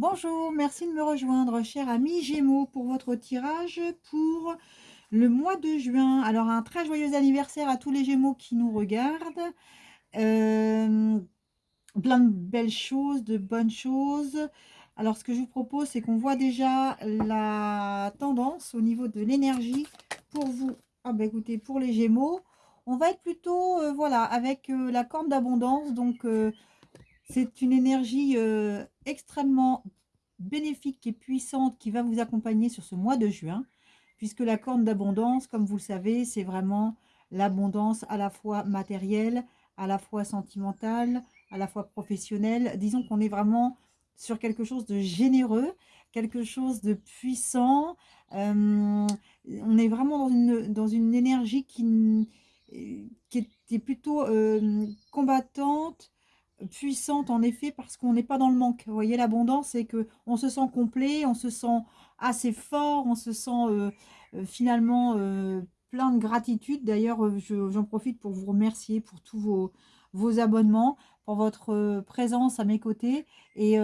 Bonjour, merci de me rejoindre, cher ami Gémeaux, pour votre tirage pour le mois de juin. Alors, un très joyeux anniversaire à tous les Gémeaux qui nous regardent. Euh, plein de belles choses, de bonnes choses. Alors, ce que je vous propose, c'est qu'on voit déjà la tendance au niveau de l'énergie pour vous. Ah ben écoutez, pour les Gémeaux, on va être plutôt, euh, voilà, avec euh, la corne d'abondance. Donc, c'est une énergie extrêmement bénéfique et puissante qui va vous accompagner sur ce mois de juin, puisque la corne d'abondance, comme vous le savez, c'est vraiment l'abondance à la fois matérielle, à la fois sentimentale, à la fois professionnelle. Disons qu'on est vraiment sur quelque chose de généreux, quelque chose de puissant. on est vraiment dans une, dans une énergie qui, qui est plutôt combattante, puissante en effet parce qu'on n'est pas dans le manque. Vous voyez, l'abondance, c'est que on se sent complet, on se sent assez fort, on se sent euh, euh, finalement euh, plein de gratitude. D'ailleurs, j'en profite pour vous remercier pour tous vos, abonnements, pour votre présence à mes côtés. Et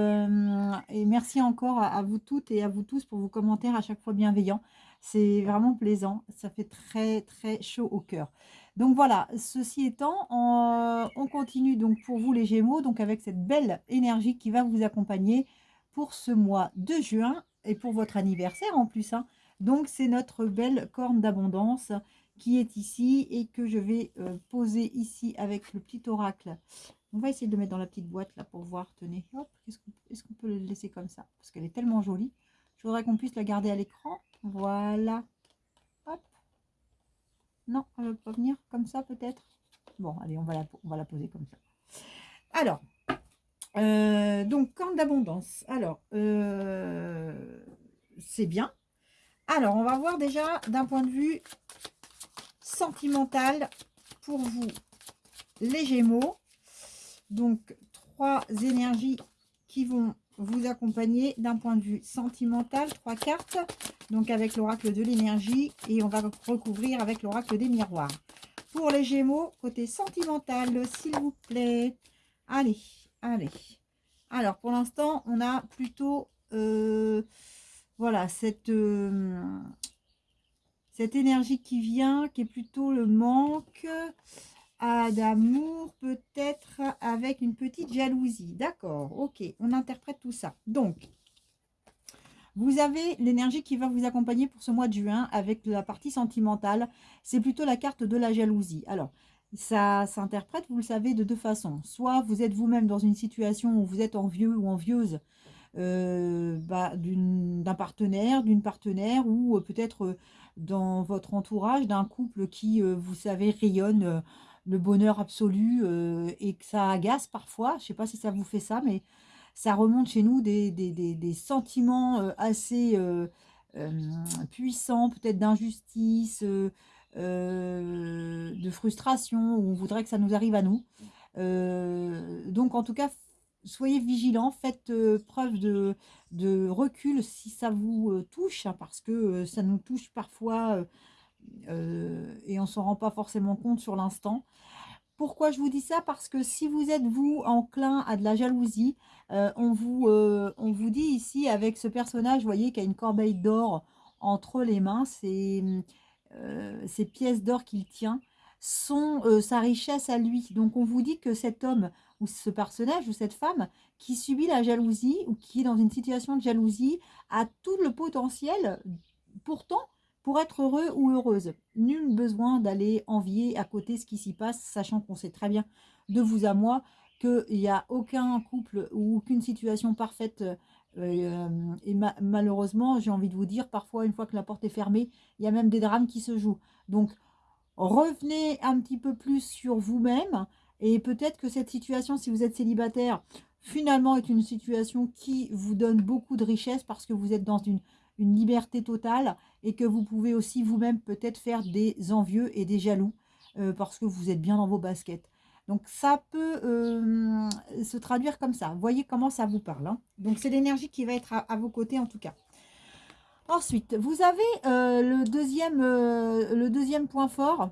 merci encore à, vous toutes et à vous tous pour vos commentaires à chaque fois bienveillants. C'est vraiment plaisant. Ça fait très, très chaud au cœur. Donc voilà, ceci étant, on, continue donc pour vous les Gémeaux, donc avec cette belle énergie qui va vous accompagner pour ce mois de juin et pour votre anniversaire en plus. Hein. Donc c'est notre belle corne d'abondance qui est ici et que je vais euh, poser ici avec le petit oracle. On va essayer de le mettre dans la petite boîte là pour voir. Tenez, hop, est-ce qu'on peut le laisser comme ça? Parce qu'elle est tellement jolie. Je voudrais qu'on puisse la garder à l'écran. Voilà. Non, elle ne veut pas venir comme ça peut-être Bon, allez, on va, la, poser comme ça. Alors, euh, donc, corne d'abondance. Alors, euh, c'est bien. Alors, on va voir déjà d'un point de vue sentimental pour vous, les Gémeaux. Donc, trois énergies qui vont vous accompagner d'un point de vue sentimental. Trois cartes donc avec l'oracle de l'énergie et on va recouvrir avec l'oracle des miroirs. Pour les Gémeaux, côté sentimental, s'il vous plaît. Allez, allez. Alors, pour l'instant, on a plutôt, euh, voilà, cette, euh, cette énergie qui vient, qui est plutôt le manque d'amour, peut-être avec une petite jalousie. D'accord, ok, on interprète tout ça. Donc, vous avez l'énergie qui va vous accompagner pour ce mois de juin avec la partie sentimentale. C'est plutôt la carte de la jalousie. Alors, ça s'interprète, vous le savez, de deux façons. Soit vous êtes vous-même dans une situation où vous êtes envieux ou envieuse euh, bah, d'un partenaire, d'une partenaire ou euh, peut-être euh, dans votre entourage d'un couple qui, vous savez, rayonne le bonheur absolu et que ça agace parfois. Je ne sais pas si ça vous fait ça, mais ça remonte chez nous des, sentiments euh, assez euh, euh, puissants, peut-être d'injustice, de frustration, où on voudrait que ça nous arrive à nous. donc en tout cas, soyez vigilants, faites preuve de, recul si ça vous touche, hein, parce que ça nous touche parfois et on ne s'en rend pas forcément compte sur l'instant. Pourquoi je vous dis ça? Parce que si vous êtes, vous, enclin à de la jalousie, euh, on, vous, euh, on vous dit ici, avec ce personnage, vous voyez, qui a une corbeille d'or entre les mains, euh, ces, pièces d'or qu'il tient, sont sa richesse à lui. Donc, on vous dit que cet homme, ou ce personnage, ou cette femme, qui subit la jalousie, ou qui est dans une situation de jalousie, a tout le potentiel, pourtant, pour être heureux ou heureuse. Nul besoin d'aller envier à côté ce qui s'y passe, sachant qu'on sait très bien de vous à moi qu'il n'y a aucun couple ou aucune situation parfaite. Euh, et malheureusement, j'ai envie de vous dire, parfois, une fois que la porte est fermée, il y a même des drames qui se jouent. Donc, revenez un petit peu plus sur vous-même. Et peut-être que cette situation, si vous êtes célibataire, finalement est une situation qui vous donne beaucoup de richesse parce que vous êtes dans une une liberté totale et que vous pouvez aussi vous-même peut-être faire des envieux et des jaloux euh, parce que vous êtes bien dans vos baskets. Donc ça peut euh, se traduire comme ça. Voyez comment ça vous parle. Hein. Donc c'est l'énergie qui va être à, vos côtés en tout cas. Ensuite, vous avez euh, le, deuxième, le deuxième point fort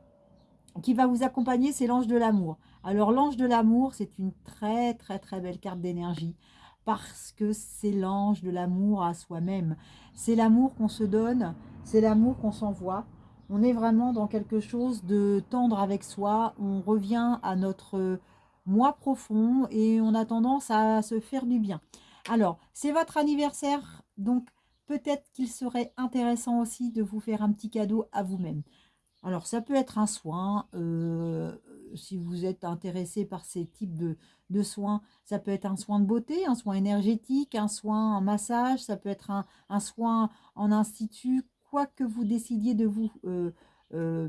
qui va vous accompagner, c'est l'ange de l'amour. Alors l'ange de l'amour, c'est une très très très belle carte d'énergie. parce que c'est l'ange de l'amour à soi-même. C'est l'amour qu'on se donne, c'est l'amour qu'on s'envoie. On est vraiment dans quelque chose de tendre avec soi, on revient à notre moi profond et on a tendance à se faire du bien. Alors, c'est votre anniversaire, donc peut-être qu'il serait intéressant aussi de vous faire un petit cadeau à vous-même. Alors, ça peut être un soin, euh, si vous êtes intéressé par ces types de, soins, ça peut être un soin de beauté, un soin énergétique, un soin en massage, ça peut être un, soin en institut, quoi que vous décidiez de vous euh, euh,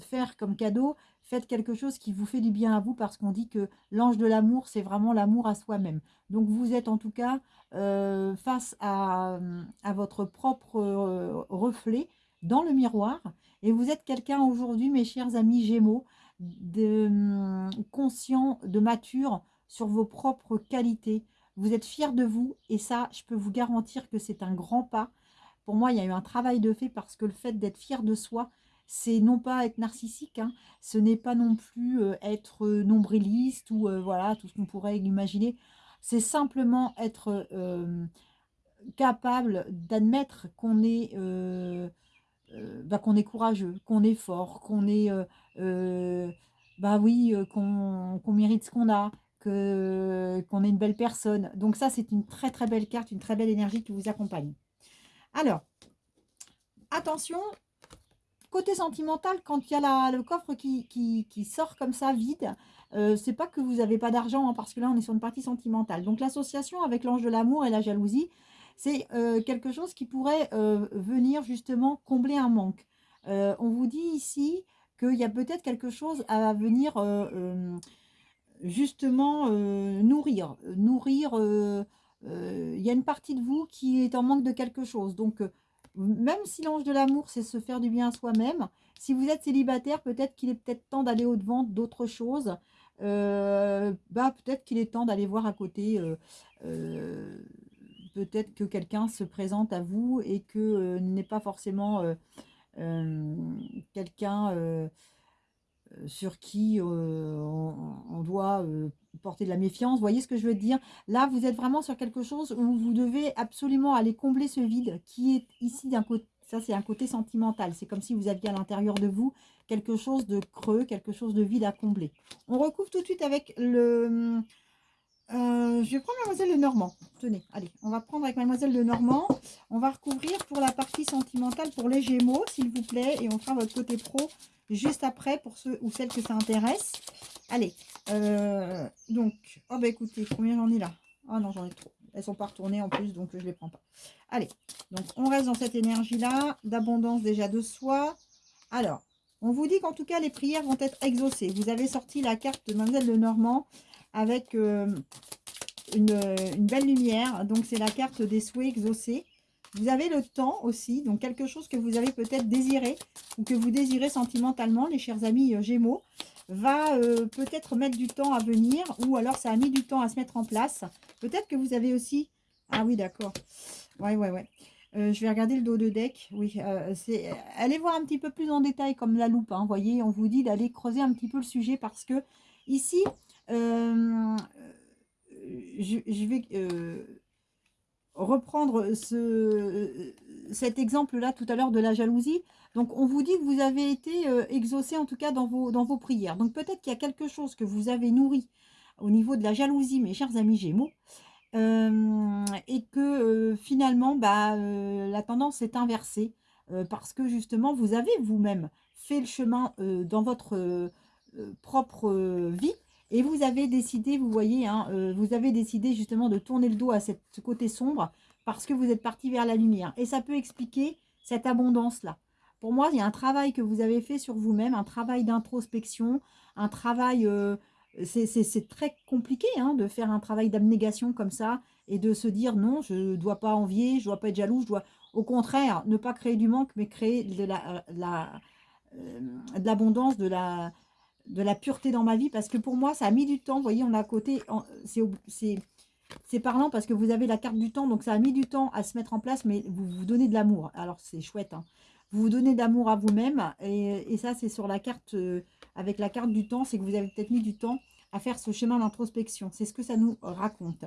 faire comme cadeau, faites quelque chose qui vous fait du bien à vous parce qu'on dit que l'ange de l'amour, c'est vraiment l'amour à soi-même. Donc vous êtes en tout cas face à, votre propre reflet dans le miroir et vous êtes quelqu'un aujourd'hui, mes chers amis Gémeaux, de, hum, conscient, de mature sur vos propres qualités. Vous êtes fier de vous et ça, je peux vous garantir que c'est un grand pas. Pour moi, il y a eu un travail de fait parce que le fait d'être fier de soi, c'est non pas être narcissique, hein, ce n'est pas non plus euh, être nombriliste ou euh, voilà tout ce qu'on pourrait imaginer. C'est simplement être euh, capable d'admettre qu'on est euh, bah, est courageux, qu'on est fort, qu'on est, euh, euh, bah oui, qu'on mérite ce qu'on a, qu'on est une belle personne. Donc ça, c'est une très très belle carte, une très belle énergie qui vous accompagne. Alors, attention, côté sentimental, quand il y a le coffre qui, sort comme ça, vide, c'est pas que vous n'avez pas d'argent, hein, parce que là, on est sur une partie sentimentale. Donc l'association avec l'ange de l'amour et la jalousie, c'est euh, quelque chose qui pourrait euh, venir justement combler un manque. Euh, on vous dit ici qu'il y a peut-être quelque chose à venir justement nourrir. Nourrir, il y a une partie de vous qui est en manque de quelque chose. Donc, même si l'ange de l'amour, c'est se faire du bien à soi-même, si vous êtes célibataire, peut-être qu'il est peut-être temps d'aller au-devant d'autres choses. bah, peut-être qu'il est temps d'aller voir à côté peut-être que quelqu'un se présente à vous et que euh, n'est pas forcément euh, euh, quelqu'un sur qui on, doit porter de la méfiance. Vous voyez ce que je veux dire? Là, vous êtes vraiment sur quelque chose où vous devez absolument aller combler ce vide qui est ici d'un côté. Ça, c'est un côté sentimental. C'est comme si vous aviez à l'intérieur de vous quelque chose de creux, quelque chose de vide à combler. On recouvre tout de suite avec le, euh, je vais prendre Mademoiselle de Normand. Tenez, allez, on va prendre avec Mademoiselle de Normand. On va recouvrir pour la partie sentimentale pour les Gémeaux, s'il vous plaît. Et on fera votre côté pro juste après pour ceux ou celles que ça intéresse. Allez, euh, donc, oh bah écoutez, combien j'en ai là? Ah non, j'en ai trop. Elles sont pas retournées en plus, donc je ne les prends pas. Allez, donc on reste dans cette énergie-là, d'abondance déjà de soi. Alors, on vous dit qu'en tout cas, les prières vont être exaucées. Vous avez sorti la carte de Mademoiselle de Normand avec euh, une, belle lumière. Donc, c'est la carte des souhaits exaucés. Vous avez le temps aussi, donc quelque chose que vous avez peut-être désiré ou que vous désirez sentimentalement, les chers amis euh, Gémeaux, va euh, peut-être mettre du temps à venir ou alors ça a mis du temps à se mettre en place. Peut-être que vous avez aussi... Ah oui, d'accord. Ouais, ouais, ouais. je vais regarder le dos de deck. Oui, c'est allez voir un petit peu plus en détail comme la loupe. Vous hein. voyez, on vous dit d'aller creuser un petit peu le sujet parce que ici, euh, je, vais euh, reprendre ce, cet exemple-là tout à l'heure de la jalousie. Donc, on vous dit que vous avez été euh, exaucé, en tout cas, dans vos, dans vos prières. Donc, peut-être qu'il y a quelque chose que vous avez nourri au niveau de la jalousie, mes chers amis Gémeaux, et que finalement, bah, la tendance est inversée, parce que justement, vous avez vous-même fait le chemin dans votre propre vie, et vous avez décidé, vous voyez, hein, euh, vous avez décidé justement de tourner le dos à ce côté sombre parce que vous êtes parti vers la lumière. Et ça peut expliquer cette abondance-là. Pour moi, il y a un travail que vous avez fait sur vous-même, un travail d'introspection, un travail... Euh, c'est très compliqué hein, de faire un travail d'abnégation comme ça et de se dire non, je ne dois pas envier, je ne dois pas être jaloux, je dois au contraire ne pas créer du manque, mais créer de euh, l'abondance, de la, de la pureté dans ma vie parce que pour moi, ça a mis du temps. Vous voyez, on a à côté, c'est parlant parce que vous avez la carte du temps, donc ça a mis du temps à se mettre en place, mais vous vous donnez de l'amour. Alors, c'est chouette. Hein. Vous vous donnez d'amour à vous-même et, ça, c'est sur la carte, euh, avec la carte du temps, c'est que vous avez peut-être mis du temps à faire ce chemin d'introspection. C'est ce que ça nous raconte.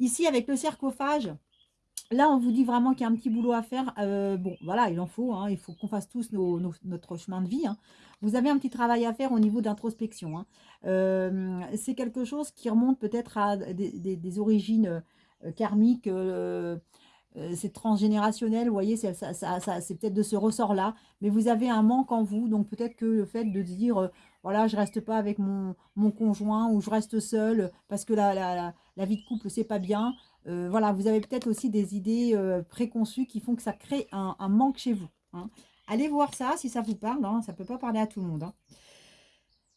Ici, avec le sarcophage, là, on vous dit vraiment qu'il y a un petit boulot à faire. Euh, bon, voilà, il en faut. Hein, il faut qu'on fasse tous notre chemin de vie. Hein. Vous avez un petit travail à faire au niveau d'introspection. Hein. Euh, c'est quelque chose qui remonte peut-être à des, origines euh, karmiques. c'est transgénérationnel, vous voyez, c'est peut-être de ce ressort-là. Mais vous avez un manque en vous. Donc peut-être que le fait de dire voilà, je reste pas avec mon, conjoint ou je reste seule parce que la, la, vie de couple, c'est pas bien. Euh, voilà, vous avez peut-être aussi des idées euh, préconçues qui font que ça crée un, manque chez vous. Hein. Allez voir ça si ça vous parle, hein, ça peut pas parler à tout le monde. Hein.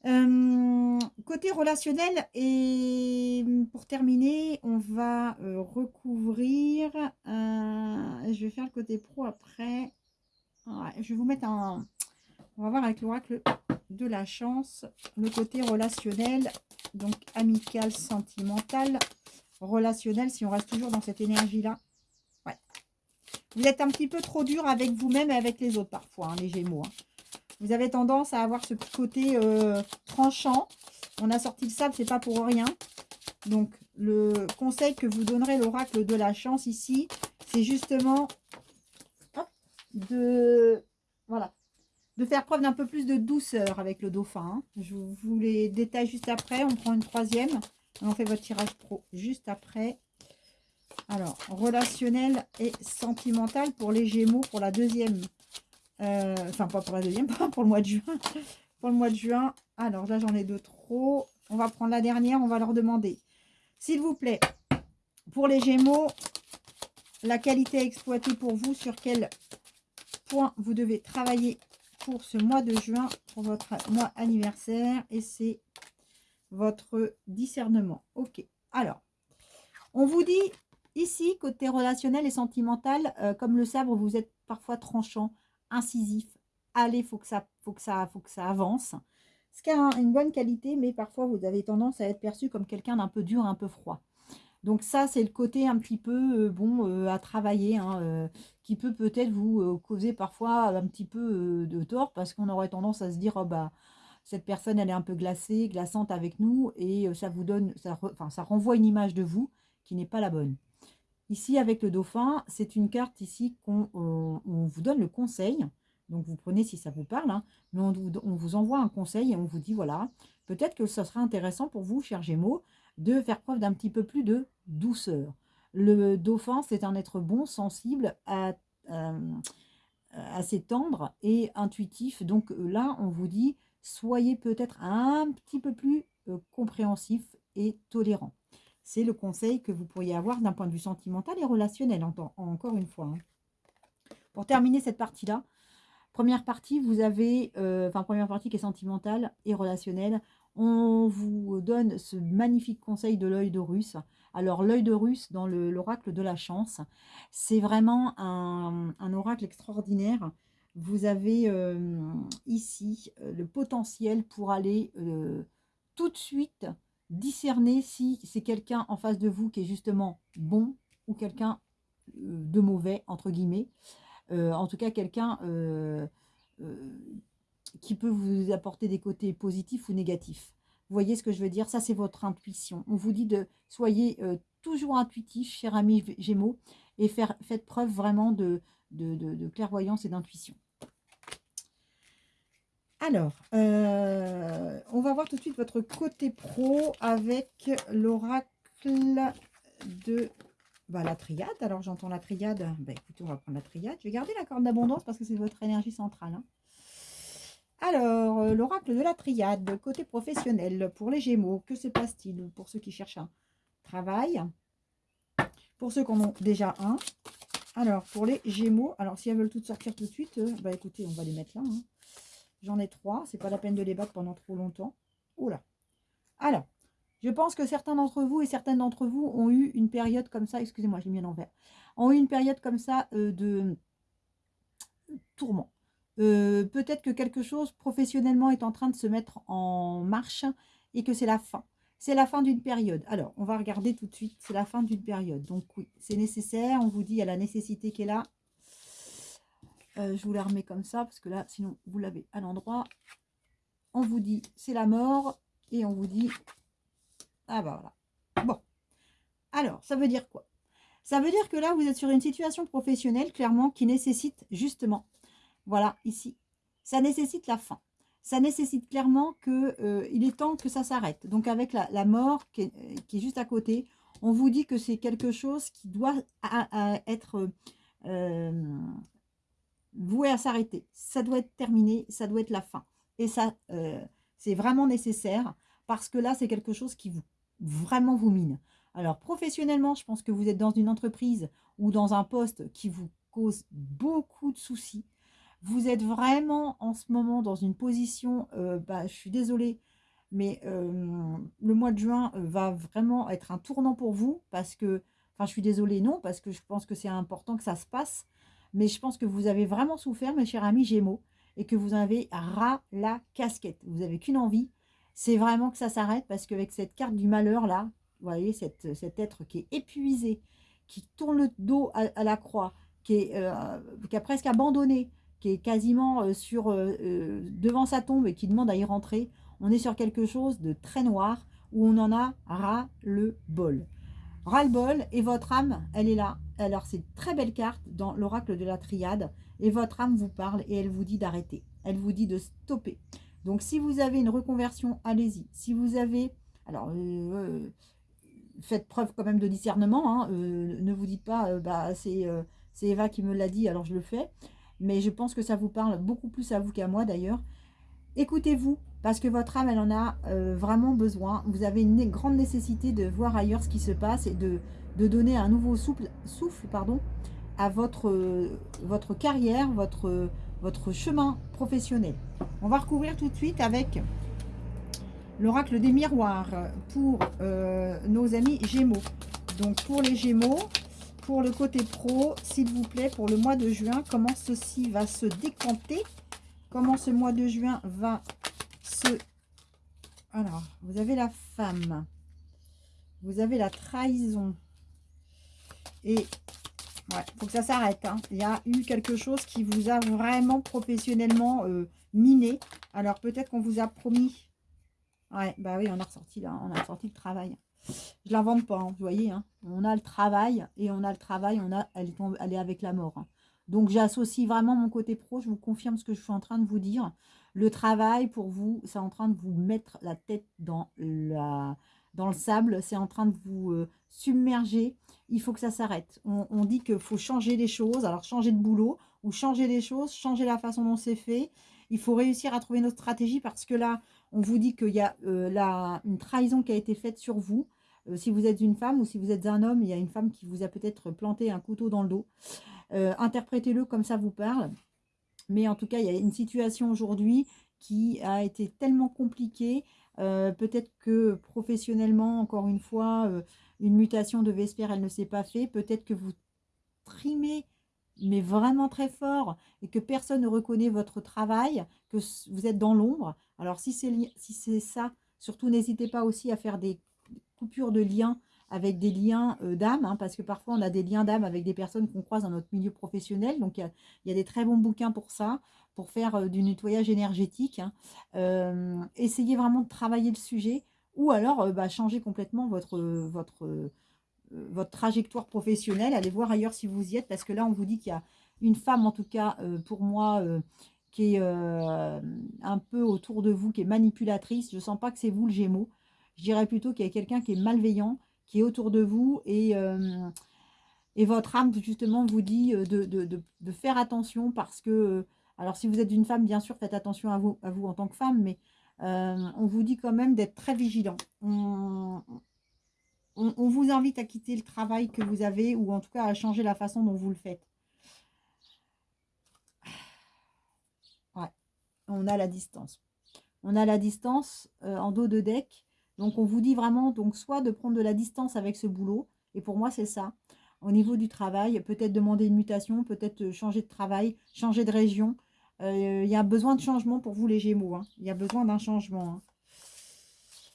Euh, côté relationnel, et pour terminer, on va recouvrir, je vais faire le côté pro après, je vais vous mettre un, on va voir avec l'oracle de la chance, le côté relationnel, donc amical, sentimental, relationnel, si on reste toujours dans cette énergie-là. Ouais. Vous êtes un petit peu trop dur avec vous-même et avec les autres parfois, hein, les Gémeaux. Hein. Vous avez tendance à avoir ce côté euh, tranchant. On a sorti le sable, c'est pas pour rien. Donc, le conseil que vous donnerez l'oracle de la chance ici, c'est justement de... Voilà, de faire preuve d'un peu plus de douceur avec le dauphin. Hein. Je vous les détaille juste après. On prend une troisième. On fait votre tirage pro juste après. Alors, relationnel et sentimental pour les Gémeaux pour la deuxième. Euh, enfin, pas pour la deuxième, pour le mois de juin. pour le mois de juin. Alors là, j'en ai deux trop. On va prendre la dernière. On va leur demander. S'il vous plaît, pour les Gémeaux, la qualité à exploiter pour vous, sur quel point vous devez travailler pour ce mois de juin, pour votre mois anniversaire. Et c'est votre discernement. Ok. Alors, on vous dit ici, côté relationnel et sentimental, euh, comme le sabre, vous êtes parfois tranchant, incisif. Allez, faut que ça, faut que ça, faut que ça avance. Ce qui a une bonne qualité, mais parfois vous avez tendance à être perçu comme quelqu'un d'un peu dur, un peu froid. Donc ça, c'est le côté un petit peu, euh, bon, euh, à travailler, hein, qui peut peut-être vous causer parfois un petit peu de tort, parce qu'on aurait tendance à se dire, oh bah, cette personne, elle est un peu glacée, glaçante avec nous, et ça vous donne, ça, enfin, ça renvoie une image de vous qui n'est pas la bonne. Ici, avec le dauphin, c'est une carte ici qu'on vous donne le conseil. Donc, vous prenez si ça vous parle, hein, mais on, vous envoie un conseil et on vous dit, voilà, peut-être que ce serait intéressant pour vous, cher Gémeaux, de faire preuve d'un petit peu plus de douceur. Le dauphin, c'est un être bon, sensible, à, assez tendre et intuitif. Donc là, on vous dit, soyez peut-être un petit peu plus euh, compréhensif et tolérant. C'est le conseil que vous pourriez avoir d'un point de vue sentimental et relationnel, encore une fois. Hein. Pour terminer cette partie-là, première partie, vous avez, première partie qui est sentimentale et relationnelle, on vous donne ce magnifique conseil de l'œil de russe. Alors l'œil de russe dans l'oracle de la chance, c'est vraiment un, oracle extraordinaire vous avez euh, ici euh, le potentiel pour aller euh, tout de suite discerner si c'est quelqu'un en face de vous qui est justement bon ou quelqu'un de mauvais, entre guillemets. en tout cas, quelqu'un qui peut vous apporter des côtés positifs ou négatifs. Vous voyez ce que je veux dire? Ça, c'est votre intuition. On vous dit de soyez toujours intuitif, cher ami Gémeaux, et faites preuve vraiment de, de, clairvoyance et d'intuition. Alors, euh, on va voir tout de suite votre côté pro avec l'oracle de bah, la triade. Alors, j'entends la triade. Bah, écoutez, on va prendre la triade. Je vais garder la corde d'abondance parce que c'est votre énergie centrale. Hein. Alors, euh, l'oracle de la triade, côté professionnel, pour les Gémeaux, que se passe-t-il? Pour ceux qui cherchent un travail? Pour ceux qui en ont déjà un, alors, pour les Gémeaux, alors si elles veulent toutes sortir tout de suite, euh, bah écoutez, on va les mettre là. Hein. J'en ai trois, c'est pas la peine de les battre pendant trop longtemps. Oula. Alors, je pense que certains d'entre vous et certaines d'entre vous ont eu une période comme ça, excusez-moi, j'ai mis l'envers, ont eu une période comme ça euh, de tourment. Euh, peut-être que quelque chose professionnellement est en train de se mettre en marche et que c'est la fin c'est la fin d'une période. Alors, on va regarder tout de suite, c'est la fin d'une période. Donc oui, c'est nécessaire, on vous dit, a la nécessité qui est là. Euh, je vous la remets comme ça, parce que là, sinon, vous l'avez à l'endroit. On vous dit, c'est la mort, et on vous dit, ah bah voilà. Bon, Alors, ça veut dire quoi? Ça veut dire que là, vous êtes sur une situation professionnelle, clairement, qui nécessite justement, voilà, ici, ça nécessite la fin. Ça nécessite clairement qu'il euh, est temps que ça s'arrête. Donc, avec la, mort qui est, juste à côté, on vous dit que c'est quelque chose qui doit être euh, voué à s'arrêter. Ça doit être terminé, ça doit être la fin. Et ça, euh, c'est vraiment nécessaire parce que là, c'est quelque chose qui vous vraiment vous mine. Alors, professionnellement, je pense que vous êtes dans une entreprise ou dans un poste qui vous cause beaucoup de soucis. Vous êtes vraiment en ce moment dans une position, euh, bah, je suis désolée, mais euh, le mois de juin va vraiment être un tournant pour vous parce que, enfin, je suis désolée, non, parce que je pense que c'est important que ça se passe, mais je pense que vous avez vraiment souffert, mes chers amis Gémeaux, et que vous avez ras la casquette. Vous n'avez qu'une envie, c'est vraiment que ça s'arrête parce qu'avec cette carte du malheur là, vous voyez, cette, cet être qui est épuisé, qui tourne le dos à, la croix, qui, est, euh, qui, a presque abandonné, qui est quasiment euh, sur, euh, devant sa tombe et qui demande à y rentrer, on est sur quelque chose de très noir où on en a ras le bol. Ras le bol et votre âme, elle est là. Alors c'est une très belle carte dans l'oracle de la triade et votre âme vous parle et elle vous dit d'arrêter. Elle vous dit de stopper. Donc, si vous avez une reconversion, allez-y. Si vous avez... Alors, euh, euh, faites preuve quand même de discernement. Hein. Euh, ne vous dites pas, bah, c'est Eva qui me l'a dit, alors je le fais. Mais je pense que ça vous parle beaucoup plus à vous qu'à moi d'ailleurs. Écoutez-vous, parce que votre âme, elle en a vraiment besoin. Vous avez une grande nécessité de voir ailleurs ce qui se passe et de, de donner un nouveau souffle, pardon, à votre, votre carrière, votre, votre chemin professionnel. On va recouvrir tout de suite avec l'oracle des miroirs pour euh, nos amis Gémeaux. Donc pour les Gémeaux, pour le côté pro, s'il vous plaît, pour le mois de juin, comment ceci va se décanter? Comment ce mois de juin va se... Alors, vous avez la femme, vous avez la trahison et Ouais, faut que ça s'arrête. Hein. Il y a eu quelque chose qui vous a vraiment professionnellement euh, miné. Alors peut-être qu'on vous a promis. Ouais, bah oui, on a ressorti là, on a ressorti le travail. Je l'invente pas, hein, vous voyez. Hein. On a le travail et on a le travail, on a, elle, est, avec la mort. Hein. Donc j'associe vraiment mon côté pro, je vous confirme ce que je suis en train de vous dire. Le travail pour vous, c'est en train de vous mettre la tête dans, la, dans le sable, c'est en train de vous euh, submerger il faut que ça s'arrête. On, dit qu'il faut changer les choses, alors changer de boulot, ou changer les choses, changer la façon dont c'est fait. Il faut réussir à trouver notre stratégie parce que là, on vous dit qu'il y a euh, une trahison qui a été faite sur vous. Euh, si vous êtes une femme ou si vous êtes un homme, il y a une femme qui vous a peut-être planté un couteau dans le dos. Euh, interprétez-le comme ça vous parle. Mais en tout cas, il y a une situation aujourd'hui qui a été tellement compliquée. peut-être que professionnellement, encore une fois, une mutation de Vesper, elle ne s'est pas fait. Peut-être que vous trimez, mais vraiment très fort, et que personne ne reconnaît votre travail, que vous êtes dans l'ombre. Alors, si c'est si ça, surtout n'hésitez pas aussi à faire des coupures de liens avec des liens euh, d'âme, hein, parce que parfois on a des liens d'âme avec des personnes qu'on croise dans notre milieu professionnel. Donc, il y, a des très bons bouquins pour ça, pour faire euh, du nettoyage énergétique. Hein. Euh, essayez vraiment de travailler le sujet ou alors bah, changer complètement votre, votre, votre trajectoire professionnelle, allez voir ailleurs si vous y êtes, parce que là on vous dit qu'il y a une femme en tout cas euh, pour moi qui est un peu autour de vous, qui est manipulatrice, je ne sens pas que c'est vous le gémeau, je dirais plutôt qu'il y a quelqu'un qui est malveillant, qui est autour de vous et... Et votre âme, justement, vous dit de, de, de, faire attention parce que, alors si vous êtes une femme, bien sûr, faites attention à vous, à vous en tant que femme, mais euh, on vous dit quand même d'être très vigilant. Vous invite à quitter le travail que vous avez ou en tout cas à changer la façon dont vous le faites. Ouais, on a la distance. On a la distance euh, en dos de deck. Donc on vous dit vraiment donc soit de prendre de la distance avec ce boulot. Et pour moi c'est ça. Au niveau du travail, peut-être demander une mutation, peut-être changer de travail, changer de région, euh, il y a besoin de changement pour vous les Gémeaux. Hein. Il y a besoin d'un changement. Hein.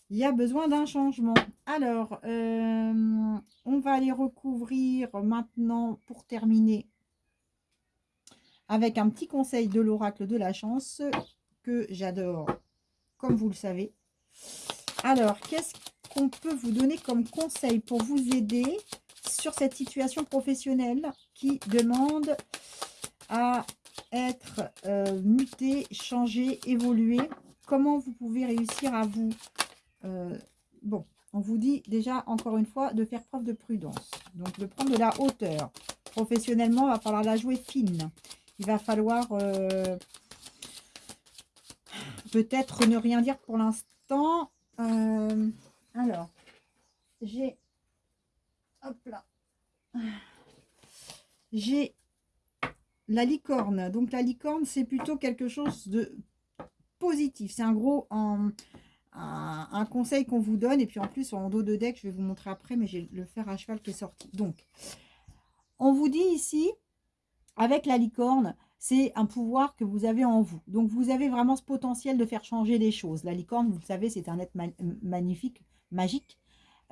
Il y a besoin d'un changement. Alors, euh, on va aller recouvrir maintenant pour terminer avec un petit conseil de l'oracle de la chance que j'adore, comme vous le savez. Alors, qu'est-ce qu'on peut vous donner comme conseil pour vous aider sur cette situation professionnelle qui demande à être euh, muté, changé, évolué? Comment vous pouvez réussir à vous... Euh, bon, on vous dit déjà, encore une fois, de faire preuve de prudence. Donc, de prendre de la hauteur. Professionnellement, il va falloir la jouer fine. Il va falloir... Euh, peut-être ne rien dire pour l'instant. alors, j'ai... Hop là. J'ai la licorne. Donc la licorne, c'est plutôt quelque chose de positif. C'est un gros un, conseil qu'on vous donne. Et puis en plus, en dos de deck, je vais vous montrer après, mais j'ai le fer à cheval qui est sorti. Donc, on vous dit ici, avec la licorne, c'est un pouvoir que vous avez en vous. Donc, vous avez vraiment ce potentiel de faire changer les choses. La licorne, vous le savez, c'est un être magnifique, magique.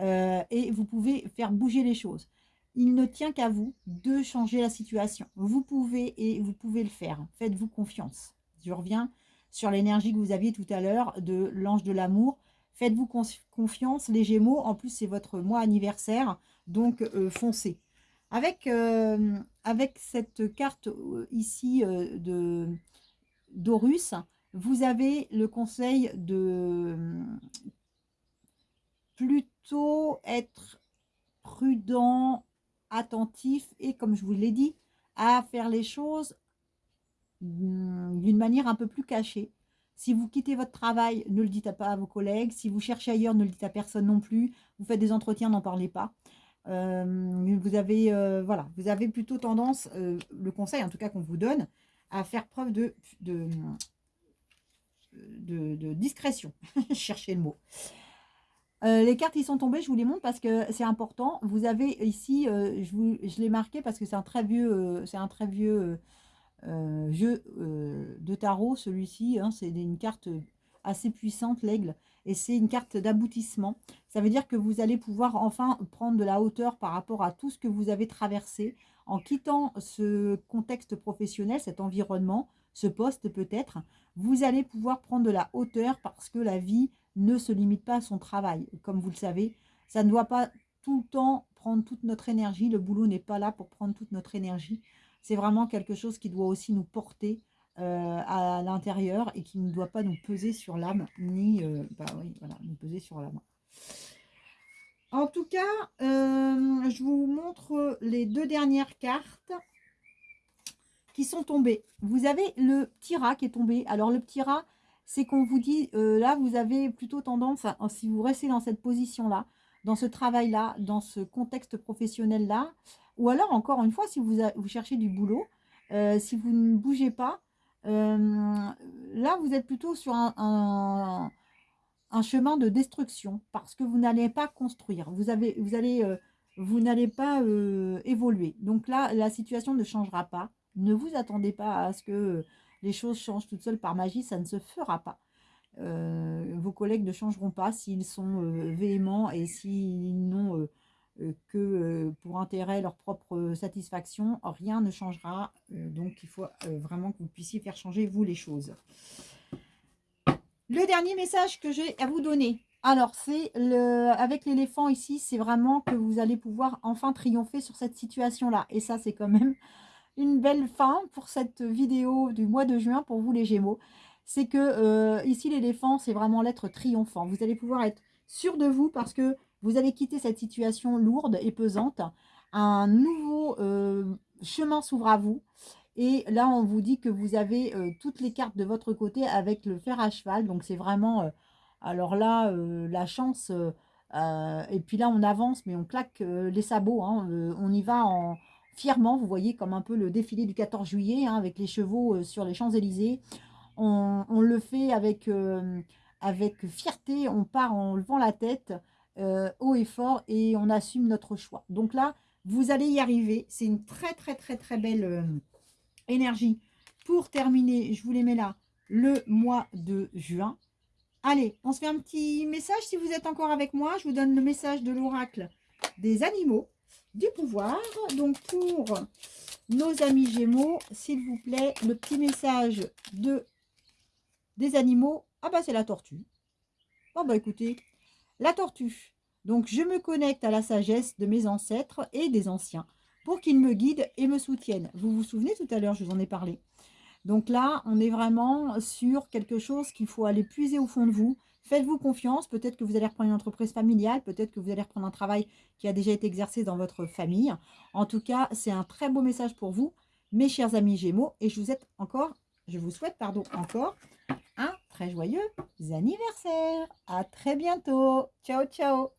Euh, et vous pouvez faire bouger les choses. Il ne tient qu'à vous de changer la situation. Vous pouvez et vous pouvez le faire. Faites-vous confiance. Je reviens sur l'énergie que vous aviez tout à l'heure de l'ange de l'amour. Faites-vous confiance, les Gémeaux. En plus, c'est votre mois anniversaire, donc euh, foncez. Avec, euh, avec cette carte ici de d'Horus, vous avez le conseil de plutôt être prudent, attentif et, comme je vous l'ai dit, à faire les choses d'une manière un peu plus cachée. Si vous quittez votre travail, ne le dites pas à vos collègues. Si vous cherchez ailleurs, ne le dites à personne non plus. Vous faites des entretiens, n'en parlez pas. Euh, vous, avez, euh, voilà, vous avez plutôt tendance, euh, le conseil en tout cas qu'on vous donne, à faire preuve de, de, de, discrétion. Cherchez le mot. Euh, les cartes qui sont tombées, je vous les montre parce que c'est important. Vous avez ici, je, je l'ai marqué parce que c'est un très vieux, c'est un très vieux jeu de tarot, celui-ci. Hein. c'est une carte assez puissante, l'aigle. Et c'est une carte d'aboutissement. Ça veut dire que vous allez pouvoir enfin prendre de la hauteur par rapport à tout ce que vous avez traversé en quittant ce contexte professionnel, cet environnement, ce poste peut-être. Vous allez pouvoir prendre de la hauteur parce que la vie ne se limite pas à son travail. Comme vous le savez, ça ne doit pas tout le temps prendre toute notre énergie. Le boulot n'est pas là pour prendre toute notre énergie. C'est vraiment quelque chose qui doit aussi nous porter euh, à l'intérieur et qui ne doit pas nous peser sur l'âme, ni euh, bah voilà, nous peser sur l'âme. En tout cas, euh, je vous montre les deux dernières cartes qui sont tombées. Vous avez le petit rat qui est tombé. Alors le petit rat, c'est qu'on vous dit, là, vous avez plutôt tendance, à, si vous restez dans cette position-là, dans ce travail-là, dans ce contexte professionnel-là, ou alors, encore une fois, si vous, vous cherchez du boulot, euh, si vous ne bougez pas, euh, là, vous êtes plutôt sur un, chemin de destruction, parce que vous n'allez pas construire, vous, vous allez... vous n'allez pas évoluer. Donc là, la situation ne changera pas. Ne vous attendez pas à ce que les choses changent toutes seules par magie, ça ne se fera pas. Euh, vos collègues ne changeront pas s'ils sont euh, véhéments et s'ils n'ont euh, que pour intérêt leur propre satisfaction, rien ne changera. donc il faut vraiment que vous puissiez faire changer vous les choses. Le dernier message que j'ai à vous donner, alors c'est le avec l'éléphant ici, c'est vraiment que vous allez pouvoir enfin triompher sur cette situation-là. Et ça c'est quand même une belle fin pour cette vidéo du mois de juin pour vous les Gémeaux. C'est que euh, ici l'éléphant, c'est vraiment l'être triomphant. Vous allez pouvoir être sûr de vous parce que vous allez quitter cette situation lourde et pesante. Un nouveau euh, chemin s'ouvre à vous. Et là, on vous dit que vous avez euh, toutes les cartes de votre côté avec le fer à cheval. Donc, c'est vraiment... alors là, la chance... et puis là, on avance, mais on claque les sabots. Hein, on y va en fièrement, vous voyez, comme un peu le défilé du 14 juillet, hein, avec les chevaux euh, sur les Champs-Élysées. On, le fait avec, euh, avec fierté, on part en levant la tête euh, haut et fort et on assume notre choix. Donc là, vous allez y arriver. C'est une très, très, très, très belle énergie. Pour terminer, je vous les mets là, le mois de juin. Allez, on se fait un petit message si vous êtes encore avec moi. Je vous donne le message de l'oracle des animaux du pouvoir. Donc pour nos amis Gémeaux, s'il vous plaît, le petit message de des animaux. Ah bah c'est la tortue. Oh bah écoutez, La tortue. Donc, je me connecte à la sagesse de mes ancêtres et des anciens pour qu'ils me guident et me soutiennent. Vous vous souvenez tout à l'heure, je vous en ai parlé. Donc là, on est vraiment sur quelque chose qu'il faut aller puiser au fond de vous. Faites-vous confiance. Peut-être que vous allez reprendre une entreprise familiale. Peut-être que vous allez reprendre un travail qui a déjà été exercé dans votre famille. En tout cas, c'est un très beau message pour vous, mes chers amis Gémeaux. Et je vous souhaite encore, je vous souhaite pardon, encore un très joyeux anniversaire. À très bientôt. Ciao, ciao.